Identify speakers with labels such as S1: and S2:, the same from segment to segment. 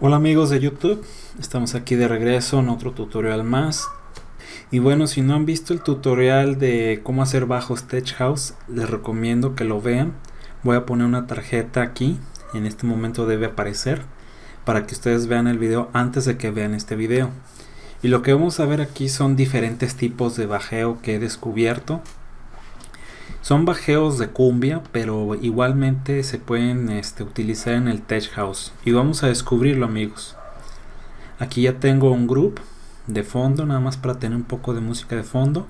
S1: Hola amigos de YouTube, estamos aquí de regreso en otro tutorial más. Y bueno, si no han visto el tutorial de cómo hacer bajos Tech House, les recomiendo que lo vean. Voy a poner una tarjeta aquí, en este momento debe aparecer para que ustedes vean el video antes de que vean este video. Y lo que vamos a ver aquí son diferentes tipos de bajeo que he descubierto son bajeos de cumbia, pero igualmente se pueden este, utilizar en el Tech House. Y vamos a descubrirlo amigos. Aquí ya tengo un group de fondo, nada más para tener un poco de música de fondo.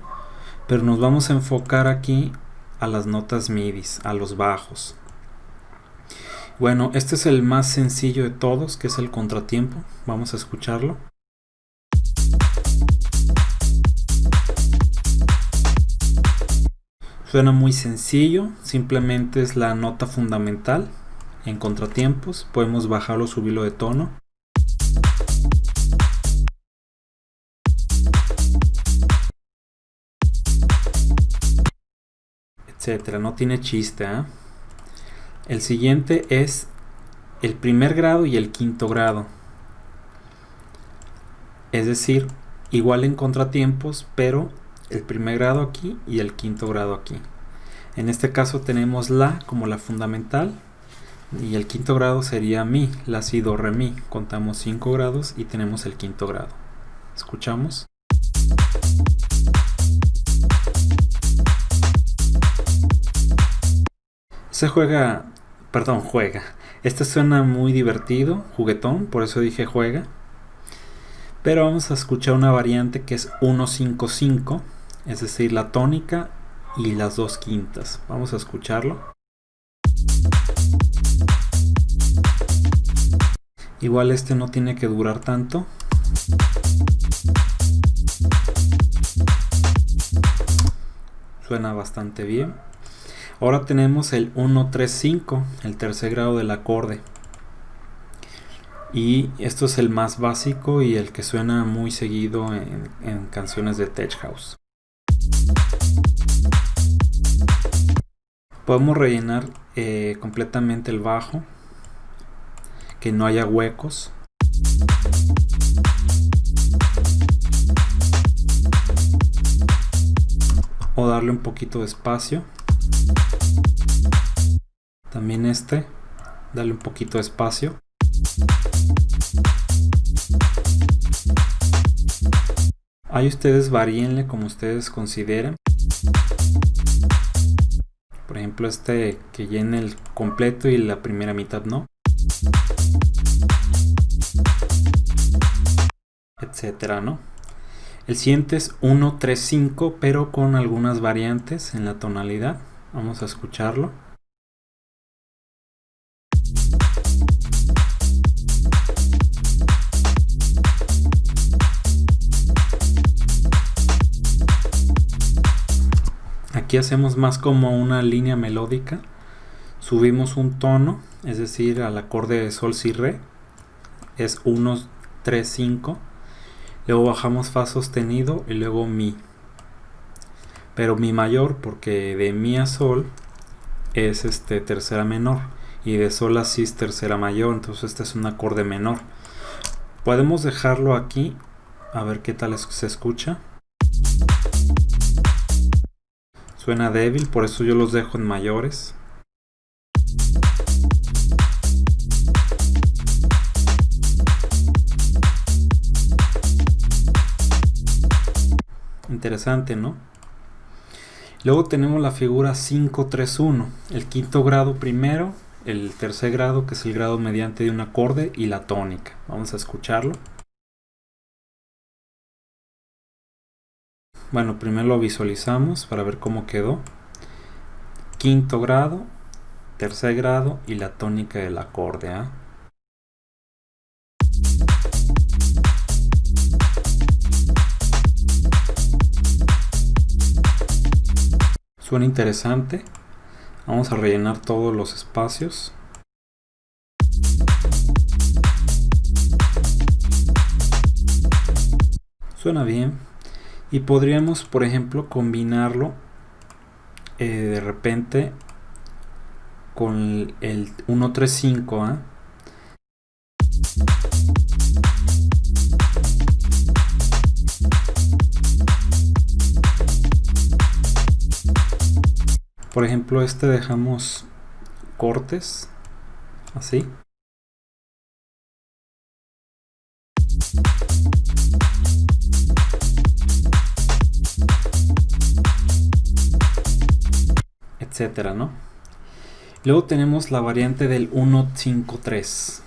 S1: Pero nos vamos a enfocar aquí a las notas MIDI, a los bajos. Bueno, este es el más sencillo de todos, que es el contratiempo. Vamos a escucharlo. Suena muy sencillo, simplemente es la nota fundamental. En contratiempos podemos bajarlo o subirlo de tono. Etcétera, no tiene chiste. ¿eh? El siguiente es el primer grado y el quinto grado. Es decir, igual en contratiempos, pero el primer grado aquí y el quinto grado aquí. En este caso tenemos la como la fundamental y el quinto grado sería mi, la si do re mi. Contamos 5 grados y tenemos el quinto grado. Escuchamos. Se juega, perdón, juega. Este suena muy divertido, juguetón, por eso dije juega. Pero vamos a escuchar una variante que es 155 es decir, la tónica y las dos quintas. Vamos a escucharlo. Igual este no tiene que durar tanto. Suena bastante bien. Ahora tenemos el 1-3-5, el tercer grado del acorde. Y esto es el más básico y el que suena muy seguido en, en canciones de Tech House. Podemos rellenar eh, completamente el bajo, que no haya huecos. O darle un poquito de espacio. También este, darle un poquito de espacio. Ahí ustedes varíenle como ustedes consideren. Por ejemplo, este que llene el completo y la primera mitad no. Etcétera, ¿no? El siguiente es 1, 3, 5, pero con algunas variantes en la tonalidad. Vamos a escucharlo. Aquí hacemos más como una línea melódica. Subimos un tono, es decir, al acorde de sol si re. Es 1, 3, 5. Luego bajamos fa sostenido y luego mi. Pero mi mayor porque de mi a sol es este tercera menor y de sol a si es tercera mayor, entonces este es un acorde menor. Podemos dejarlo aquí a ver qué tal se escucha. Suena débil, por eso yo los dejo en mayores. Interesante, ¿no? Luego tenemos la figura 531, el quinto grado primero, el tercer grado que es el grado mediante de un acorde y la tónica. Vamos a escucharlo. Bueno, primero lo visualizamos para ver cómo quedó. Quinto grado, tercer grado y la tónica del acorde. ¿ah? Suena interesante. Vamos a rellenar todos los espacios. Suena bien y podríamos por ejemplo combinarlo eh, de repente con el 135 ¿eh? ¿ah? por ejemplo este dejamos cortes así etcétera, ¿no? Luego tenemos la variante del 153.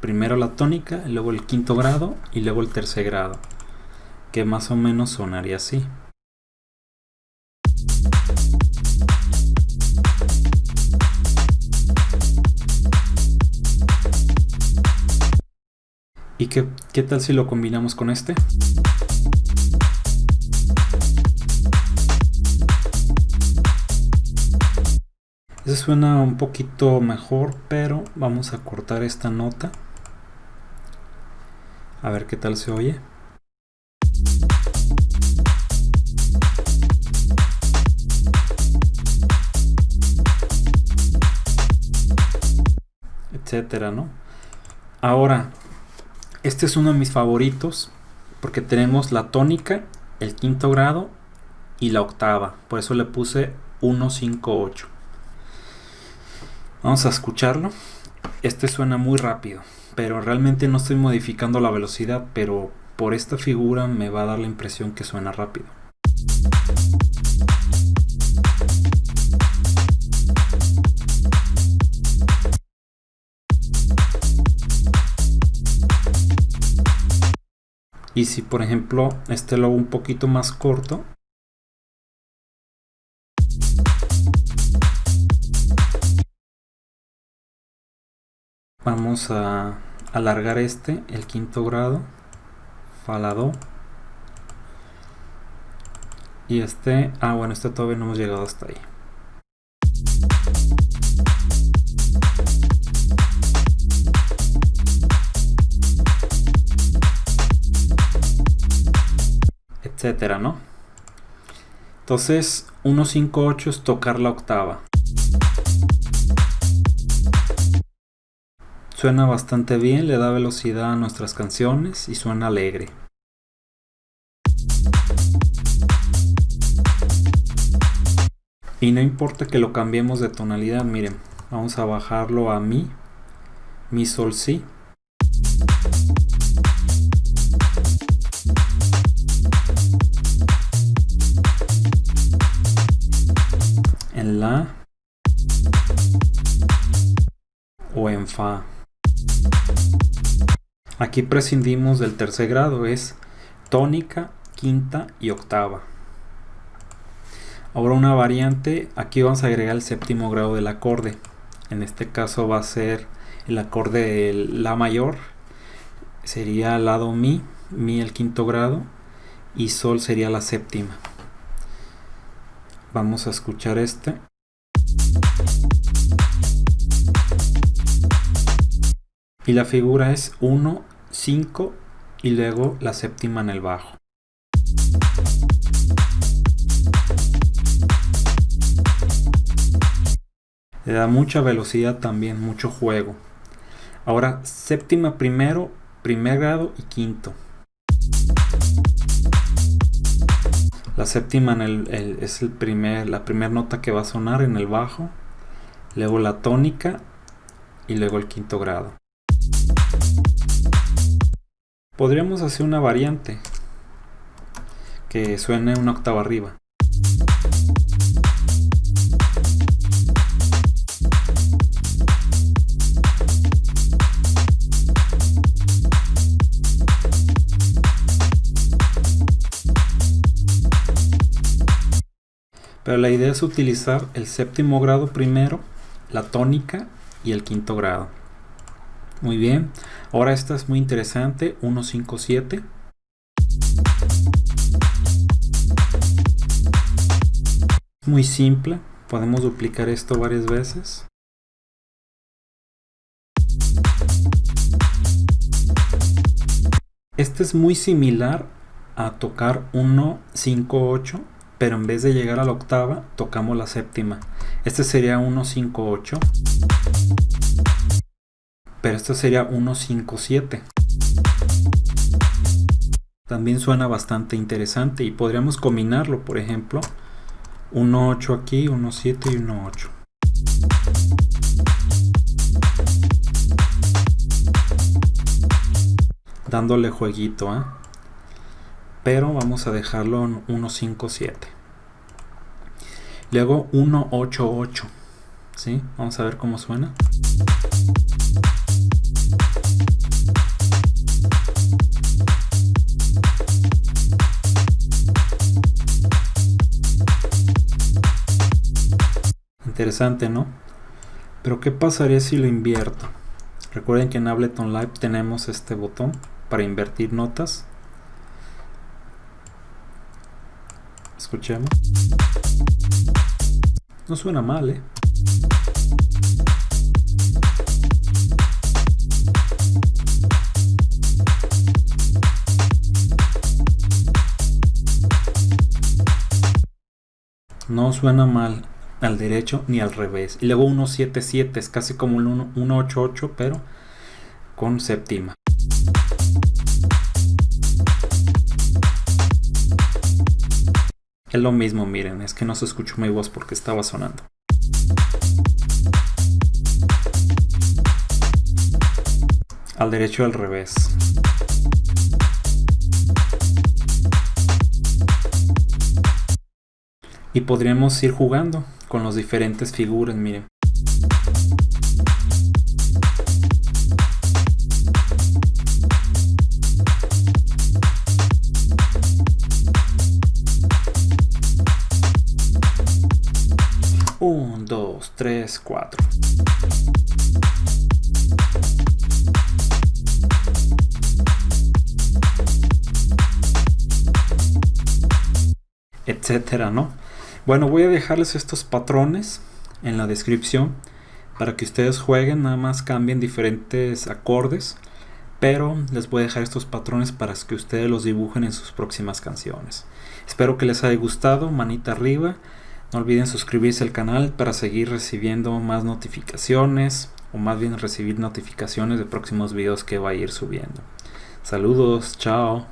S1: Primero la tónica, luego el quinto grado y luego el tercer grado, que más o menos sonaría así. ¿Y qué, qué tal si lo combinamos con este? Ese suena un poquito mejor, pero vamos a cortar esta nota. A ver qué tal se oye. Etcétera, ¿no? Ahora, este es uno de mis favoritos porque tenemos la tónica, el quinto grado y la octava. Por eso le puse 158. Vamos a escucharlo. Este suena muy rápido, pero realmente no estoy modificando la velocidad, pero por esta figura me va a dar la impresión que suena rápido. Y si por ejemplo este lo hago un poquito más corto, vamos a alargar este el quinto grado falado. Y este ah bueno este todavía no hemos llegado hasta ahí. Etcétera no entonces 158 es tocar la octava Suena bastante bien, le da velocidad a nuestras canciones y suena alegre. Y no importa que lo cambiemos de tonalidad, miren, vamos a bajarlo a mi, mi sol si. En la o en fa. Aquí prescindimos del tercer grado, es tónica, quinta y octava. Ahora una variante, aquí vamos a agregar el séptimo grado del acorde. En este caso va a ser el acorde de La mayor, sería lado Mi, Mi el quinto grado y Sol sería la séptima. Vamos a escuchar este. Y la figura es 1, 5 y luego la séptima en el bajo. Le da mucha velocidad también, mucho juego. Ahora séptima primero, primer grado y quinto. La séptima en el, es el primer, la primera nota que va a sonar en el bajo. Luego la tónica y luego el quinto grado. Podríamos hacer una variante que suene una octava arriba. Pero la idea es utilizar el séptimo grado primero, la tónica y el quinto grado. Muy bien. Ahora esta es muy interesante. 157. Muy simple. Podemos duplicar esto varias veces. Este es muy similar a tocar 1, 5, 8, pero en vez de llegar a la octava, tocamos la séptima. Este sería 1, 5, 8 pero esto sería 157. También suena bastante interesante y podríamos combinarlo, por ejemplo, 1.8 aquí, 1.7 y 1.8. Dándole jueguito, ¿eh? Pero vamos a dejarlo en 1.5.7. Luego 1.8.8. ¿Sí? Vamos a ver cómo suena. Interesante, ¿no? Pero ¿qué pasaría si lo invierto? Recuerden que en Ableton Live tenemos este botón para invertir notas. Escuchemos. No suena mal, ¿eh? No suena mal al derecho ni al revés. Y luego 177 es casi como un 188 pero con séptima. Es lo mismo, miren, es que no se escuchó mi voz porque estaba sonando. Al derecho al revés. Y podríamos ir jugando con las diferentes figuras, miren. Un, dos, tres, cuatro. etcétera, ¿no? Bueno, voy a dejarles estos patrones en la descripción para que ustedes jueguen, nada más cambien diferentes acordes, pero les voy a dejar estos patrones para que ustedes los dibujen en sus próximas canciones. Espero que les haya gustado, manita arriba, no olviden suscribirse al canal para seguir recibiendo más notificaciones o más bien recibir notificaciones de próximos videos que va a ir subiendo. Saludos, chao.